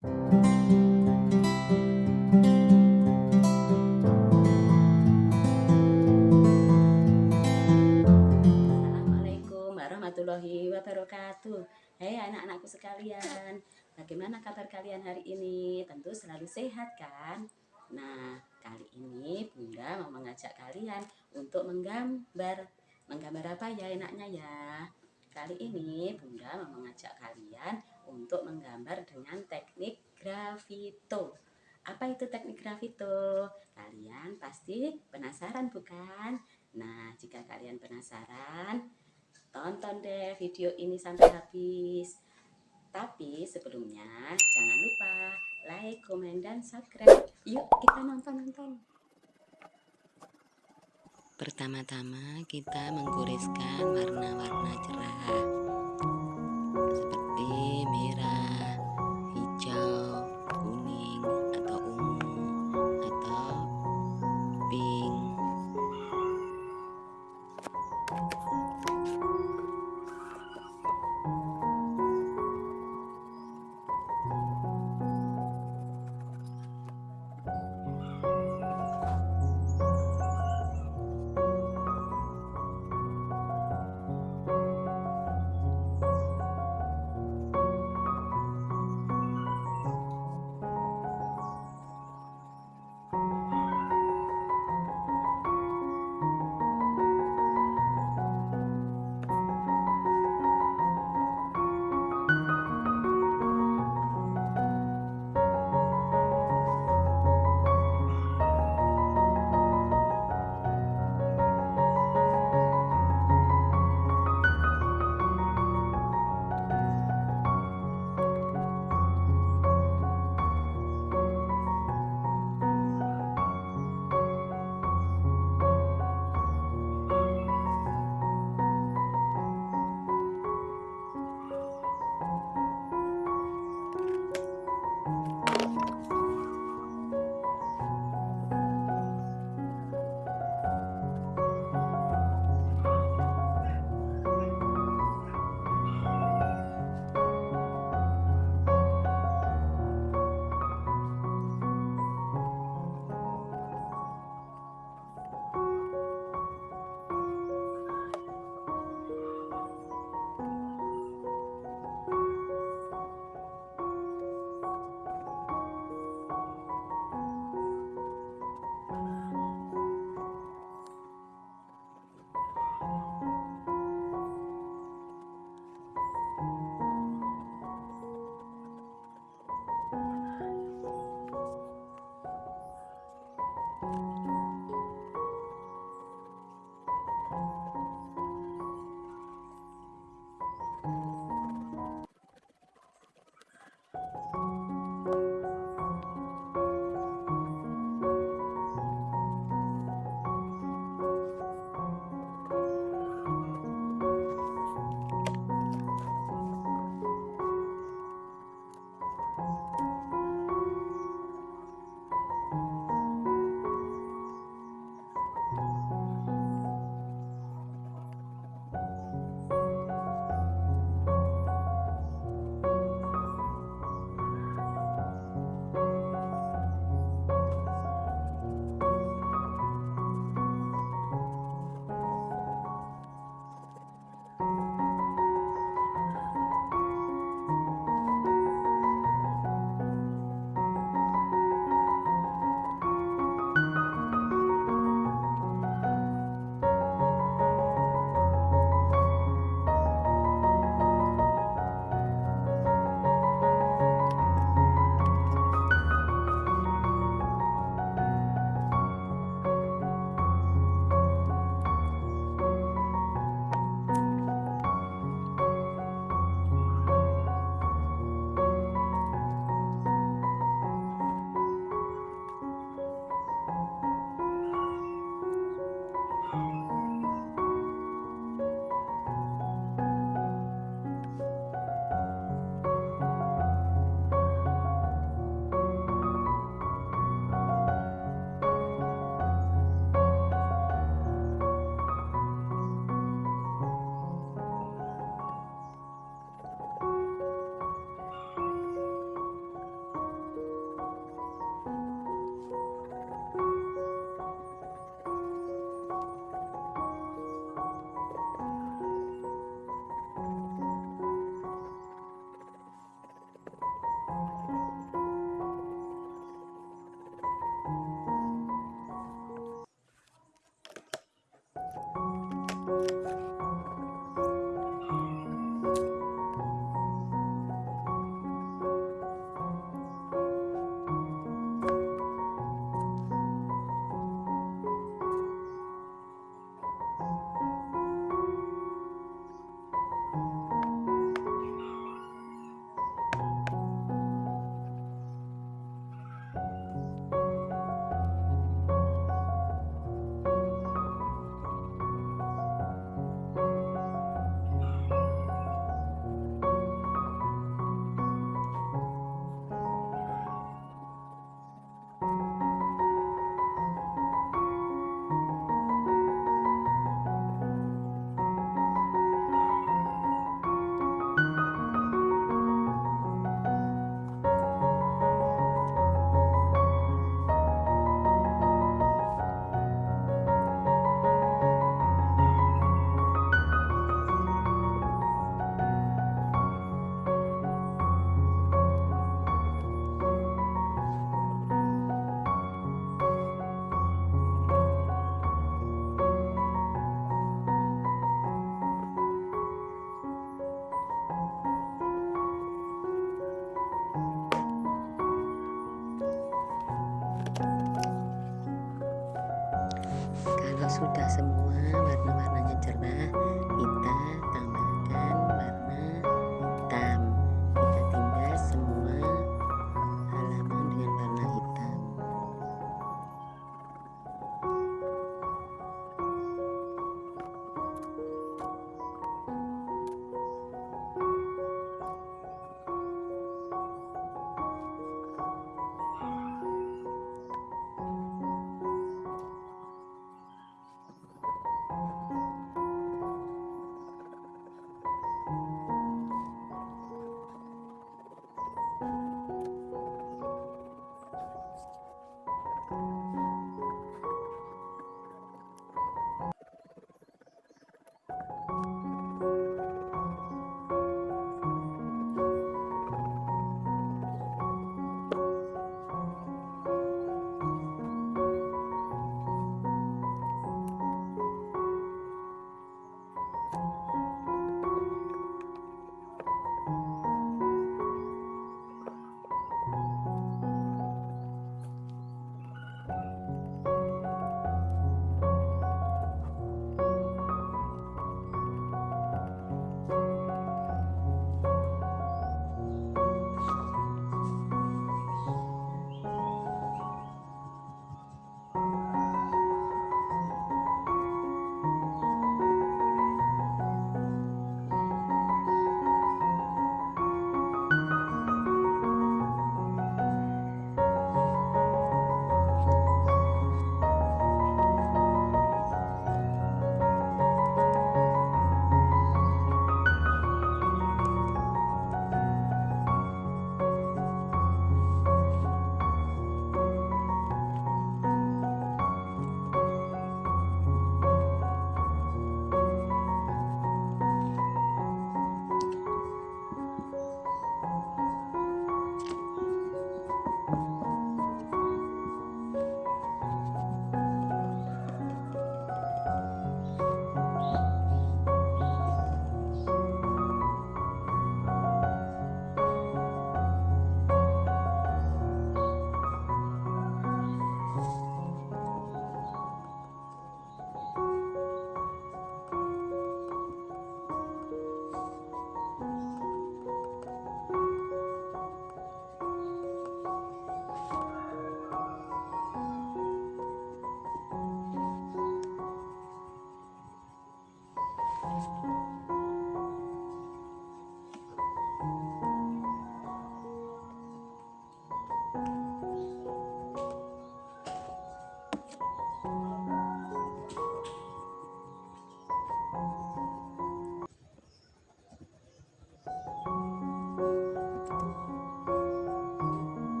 Assalamualaikum warahmatullahi wabarakatuh Hei anak-anakku sekalian Bagaimana kabar kalian hari ini? Tentu selalu sehat kan? Nah kali ini bunda mau mengajak kalian Untuk menggambar Menggambar apa ya enaknya ya? Kali ini bunda mau mengajak kalian Untuk menggambar dengan teknik grafito apa itu teknik grafito? Kalian pasti penasaran bukan? Nah, jika kalian penasaran, tonton deh video ini sampai habis. Tapi sebelumnya jangan lupa like, komen, dan subscribe. Yuk kita nonton-nonton. Pertama-tama kita menggoreskan warna-warna cerah